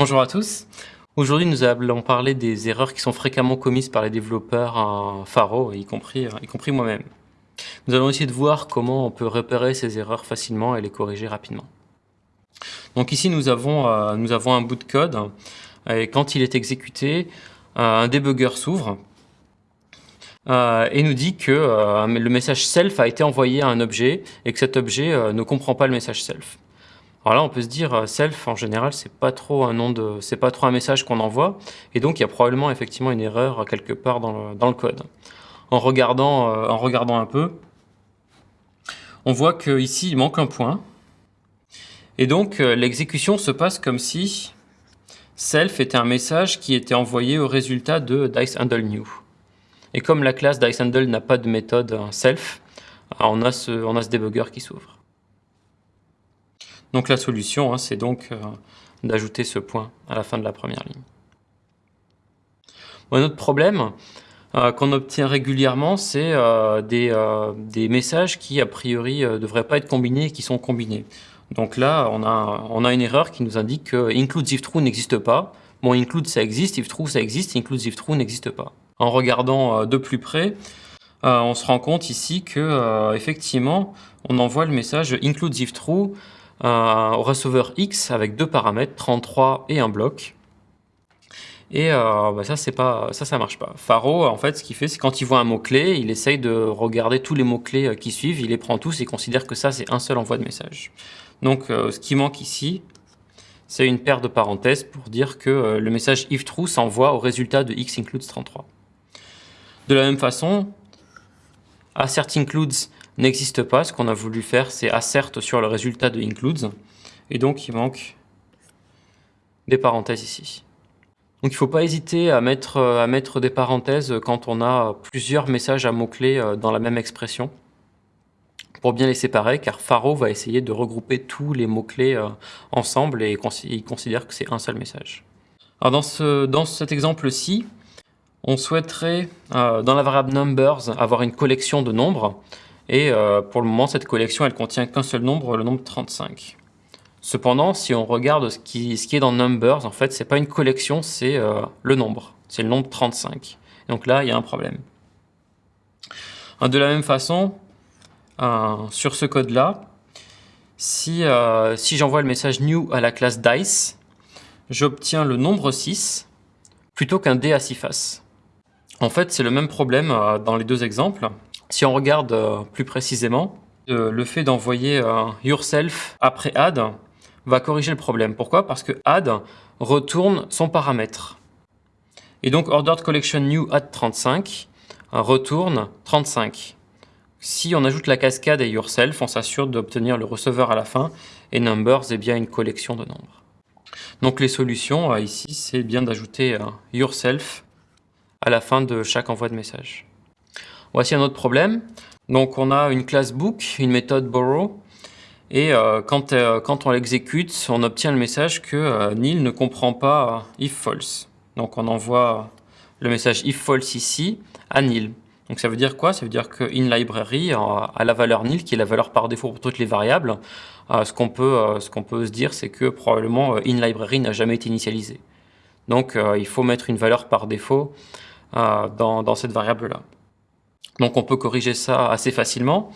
Bonjour à tous. Aujourd'hui, nous allons parler des erreurs qui sont fréquemment commises par les développeurs en Faro, y compris, y compris moi-même. Nous allons essayer de voir comment on peut repérer ces erreurs facilement et les corriger rapidement. Donc ici, nous avons, euh, un bout de code, et quand il est exécuté, euh, un debugger s'ouvre euh, et nous dit que le message self a été envoyé à un objet et que cet objet ne comprend pas le message self. Alors là, on peut se dire euh, self en général, c'est pas trop un nom de, c'est pas trop un message qu'on envoie, et donc il y a probablement effectivement une erreur quelque part dans le, code. En regardant, euh, en regardant un peu, on voit qu'ici il manque un point, et donc euh, l'exécution se passe comme si self était un message qui était envoyé au résultat de DiceHandleNew. Et comme la classe DiceHandle n'a pas de méthode self, on a ce, on a ce debugger qui s'ouvre. Donc la solution, hein, c'est donc euh, d'ajouter ce point à la fin de la première ligne. un autre problème euh, qu'on obtient régulièrement, c'est euh, des, messages qui, a priori, ne devraient pas être combinés et qui sont combinés. Donc là, on a, une erreur qui nous indique que include if true n'existe pas. Bon, include ça existe, if true ça existe, include true n'existe pas. En regardant de plus près, on se rend compte ici que effectivement, on envoie le message include if true au receveur X avec deux paramètres, 33 et un bloc. Et euh, bah ça, pas, ça, ça marche pas. Faro, en fait, ce qu'il fait, c'est quand il voit un mot-clé, il essaye de regarder tous les mots-clés euh, qui suivent, il les prend tous et considère que ça, c'est un seul envoi de message. Donc, euh, ce qui manque ici, c'est une paire de parenthèses pour dire que le message if true s'envoie au résultat de x includes 33. De la même façon, assert includes n'existe pas. Ce qu'on a voulu faire, c'est assert sur le résultat de includes. Et donc, il manque des parenthèses ici. Donc, il ne faut pas hésiter à mettre, à mettre des parenthèses quand on a plusieurs messages à mots-clés euh, dans la même expression pour bien les séparer, car Faro va essayer de regrouper tous les mots-clés euh, ensemble et il considère que c'est un seul message. Alors dans, ce, dans cet exemple-ci, on souhaiterait, euh, dans la variable numbers, avoir une collection de nombres. Et euh, pour le moment, cette collection, elle contient qu'un seul nombre, le nombre 35. Cependant, si on regarde ce qui, est dans Numbers, en fait, c'est pas une collection, c'est euh, le nombre. C'est le nombre 35. Donc là, il y a un problème. De la même façon, euh, sur ce code-là, si, si j'envoie le message new à la classe dice, j'obtiens le nombre 6 plutôt qu'un dé à 6 faces. En fait, c'est le même problème dans les deux exemples. Si on regarde euh, plus précisément, euh, le fait d'envoyer euh, yourself après add va corriger le problème. Pourquoi? Parce que add retourne son paramètre. Et donc ordered collection new add 35 retourne 35. Si on ajoute la cascade et yourself, on s'assure d'obtenir le receveur à la fin et numbers est bien une collection de nombres. Donc les solutions ici, c'est bien d'ajouter yourself à la fin de chaque envoi de message. Voici un autre problème. Donc on a une classe book, une méthode borrow, et euh, quand, euh, quand, on l'exécute, on obtient le message que euh, nil ne comprend pas if false. Donc on envoie le message if false ici à nil. Donc ça veut dire quoi? Ça veut dire que in library a la valeur nil, qui est la valeur par défaut pour toutes les variables. ce qu'on peut, se dire, c'est que probablement in library n'a jamais été initialisé. Donc il faut mettre une valeur par défaut dans, dans cette variable-là. Donc on peut corriger ça assez facilement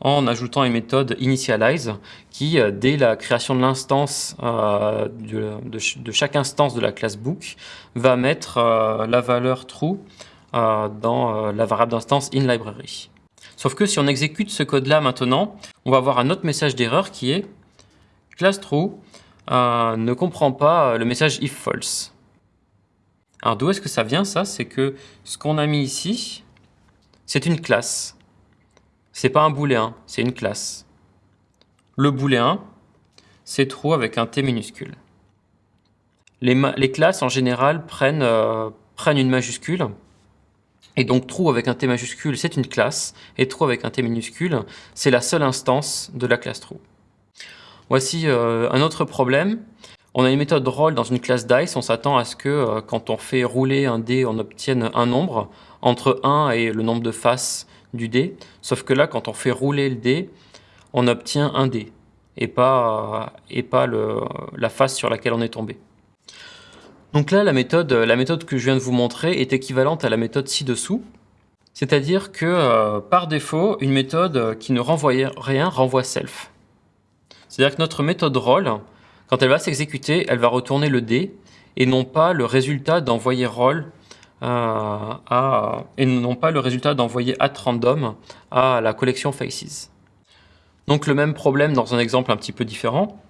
en ajoutant une méthode initialize qui, euh, dès la création de l'instance euh, de, chaque instance de la classe book, va mettre euh, la valeur true dans la variable d'instance inLibrary. Sauf que si on exécute ce code-là maintenant, on va avoir un autre message d'erreur qui est class true ne comprend pas le message if false. Alors d'où est-ce que ça vient ça? C'est que ce qu'on a mis ici, c'est une classe. C'est pas un booléen, c'est une classe. Le booléen, c'est true avec un T minuscule. Les, classes, en général, prennent, euh, prennent une majuscule. Et donc, true avec un T majuscule, c'est une classe. Et true avec un T minuscule, c'est la seule instance de la classe true. Voici euh, un autre problème. On a une méthode roll dans une classe dice. On s'attend à ce que euh, quand on fait rouler un dé, on obtienne un nombre entre 1 et le nombre de faces du dé. Sauf que là, quand on fait rouler le dé, on obtient un dé et pas, le, la face sur laquelle on est tombé. Donc là, la méthode, la méthode que je viens de vous montrer est équivalente à la méthode ci-dessous. C'est-à-dire que euh, par défaut, une méthode qui ne renvoie rien renvoie self. C'est-à-dire que notre méthode roll, quand elle va s'exécuter, elle va retourner le D et non pas le résultat d'envoyer roll à, et non pas le résultat d'envoyer at random à la collection faces. Donc le même problème dans un exemple un petit peu différent.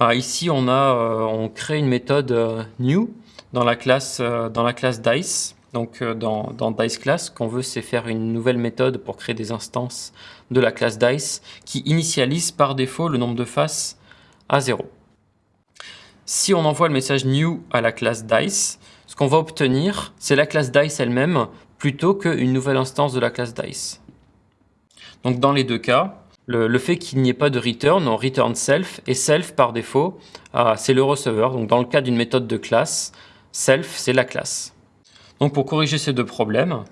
Ah, ici, on, a, euh, on crée une méthode euh, new dans la classe, euh, dans la classe dice. Donc dans, dans dice class, qu'on veut, c'est faire une nouvelle méthode pour créer des instances de la classe dice qui initialise par défaut le nombre de faces à 0. Si on envoie le message new à la classe dice, ce qu'on va obtenir, c'est la classe dice elle-même plutôt qu'une nouvelle instance de la classe dice. Donc dans les deux cas, le, fait qu'il n'y ait pas de return, on return self, et self par défaut, ah, c'est le receveur. Donc dans le cas d'une méthode de classe, self c'est la classe. Donc pour corriger ces deux problèmes,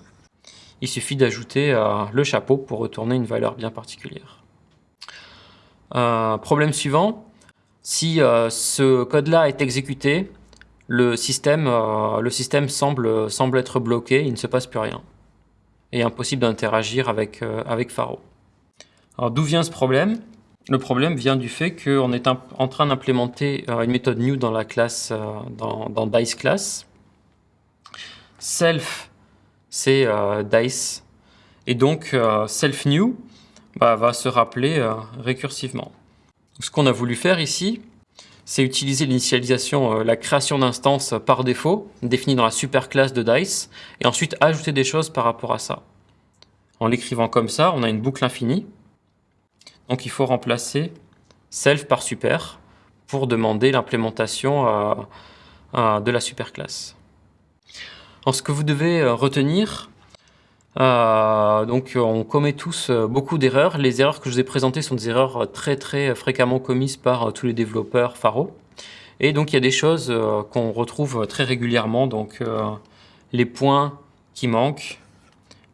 il suffit d'ajouter euh, le chapeau pour retourner une valeur bien particulière. Euh, problème suivant, si euh, ce code-là est exécuté, le système, le système semble, être bloqué, il ne se passe plus rien. Et impossible d'interagir avec, Faro. Alors d'où vient ce problème? Le problème vient du fait qu'on est en train d'implémenter euh, une méthode new dans la classe, euh, dans, dans dice class. Self, c'est euh, dice. Et donc self new bah, va se rappeler récursivement. Ce qu'on a voulu faire ici, c'est utiliser l'initialisation, la création d'instances par défaut, définie dans la superclasse de DICE, et ensuite ajouter des choses par rapport à ça. En l'écrivant comme ça, on a une boucle infinie, donc il faut remplacer self par super pour demander l'implémentation euh, euh, de la superclasse. Alors ce que vous devez euh, donc on commet tous beaucoup d'erreurs. Les erreurs que je vous ai présentées sont des erreurs très très fréquemment commises par tous les développeurs Faro. Et donc il y a des choses qu'on retrouve très régulièrement, donc les points qui manquent,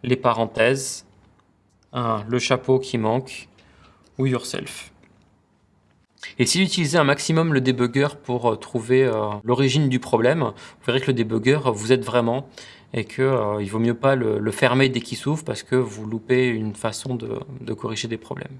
les parenthèses, le chapeau qui manque, ou yourself. Et si vous utilisez un maximum le debugger pour euh, trouver euh, l'origine du problème, vous verrez que le debugger vous aide vraiment et qu'il euh, vaut mieux pas le, fermer dès qu'il s'ouvre parce que vous loupez une façon de corriger des problèmes.